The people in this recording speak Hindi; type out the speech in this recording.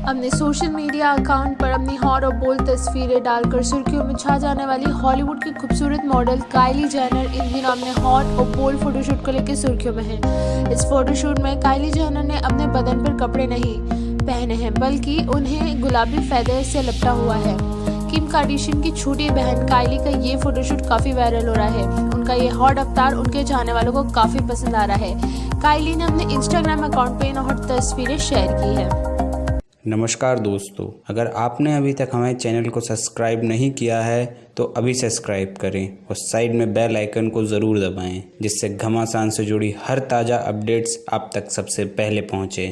अपने सोशल मीडिया अकाउंट पर अपनी हॉट और बोल्ड तस्वीरें डालकर सुर्खियों में छा जाने वाली हॉलीवुड की खूबसूरत मॉडल काइली जैनर इन दिनों अपने हॉट और बोल्ड फोटोशूट को लेकर सुर्खियों में है। इस फोटोशूट में काइली जैनर ने अपने बदन पर कपड़े नहीं पहने हैं, बल्कि उन्हें गुलाबी फैदे से लपटा हुआ है। किम कार्डिशियन की छोटी बहन काइली का ये फोटोशूट काफ़ी वायरल हो रहा है। उनका ये हॉट अवतार उनके चाहने वालों को काफ़ी पसंद आ रहा है। काइली ने अपने इंस्टाग्राम अकाउंट पर इन हॉट तस्वीरें शेयर की है। नमस्कार दोस्तों, अगर आपने अभी तक हमारे चैनल को सब्सक्राइब नहीं किया है तो अभी सब्सक्राइब करें और साइड में बेल आइकन को ज़रूर दबाएँ, जिससे घमासान से जुड़ी हर ताज़ा अपडेट्स आप तक सबसे पहले पहुँचे।